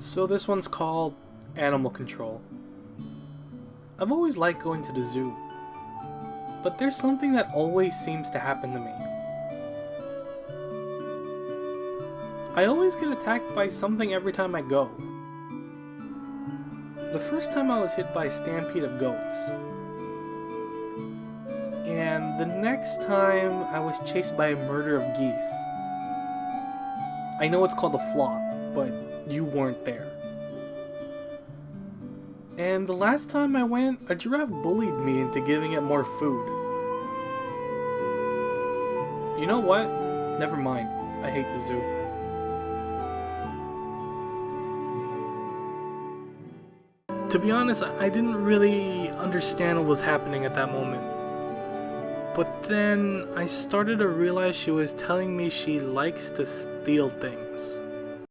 So this one's called Animal Control. I've always liked going to the zoo, but there's something that always seems to happen to me. I always get attacked by something every time I go. The first time I was hit by a stampede of goats. And the next time I was chased by a murder of geese. I know it's called a flock, you weren't there. And the last time I went, a giraffe bullied me into giving it more food. You know what? Never mind. I hate the zoo. To be honest, I didn't really understand what was happening at that moment. But then I started to realize she was telling me she likes to steal things.